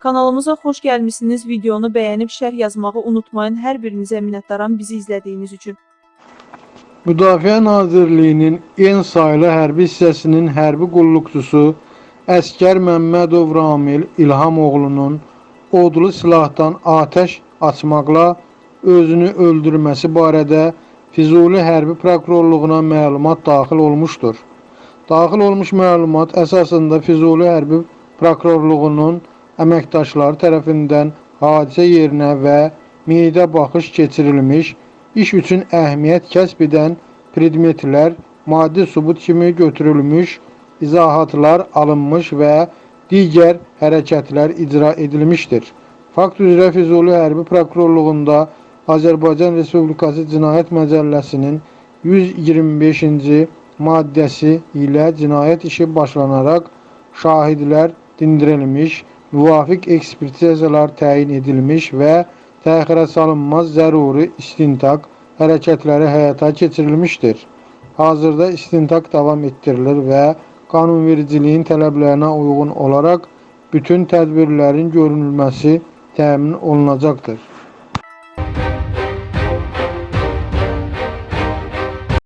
Kanalımıza xoş gəlmisiniz. Videonu bəyənib şərh yazmağı unutmayın. Hər birinizə minnətdaram bizi izlədiyiniz üçün. Müdafiə Nazirliyinin en saylı hərbi hissəsinin hərbi qulluqçusu Əskər Məmmədov Ramil İlhamoğlunun odlu silahdan atəş açmaqla özünü öldürməsi barədə Füzuli Hərbi Prokurorluğuna məlumat daxil olmuşdur. Daxil olmuş məlumat əsasında Füzuli Hərbi Prokurorluğunun əməkdaşları tərəfindən hadisə yerinə və meyidə baxış keçirilmiş, iş üçün əhəmiyyət kəsb edən predmetlər maddi sübut kimi götürülmüş, izahatlar alınmış və digər hərəkətlər icra edilmişdir. Fakt üzrə Füzuli Hərbi Prokurorluğunda Azərbaycan Respublikası Cinayət Məcəlləsinin 125-ci maddəsi ilə cinayət işi başlanaraq şahidlər dindirilmiş, müvafiq ekspertizalar təyin edilmiş və təxirə salınmaz zəruri istintaq hərəkətləri həyata keçirilmişdir. Hazırda istintaq davam etdirilir və qanunvericiliyin tələblərinə uyğun olaraq bütün tədbirlərin görülməsi təmin olunacaqdır.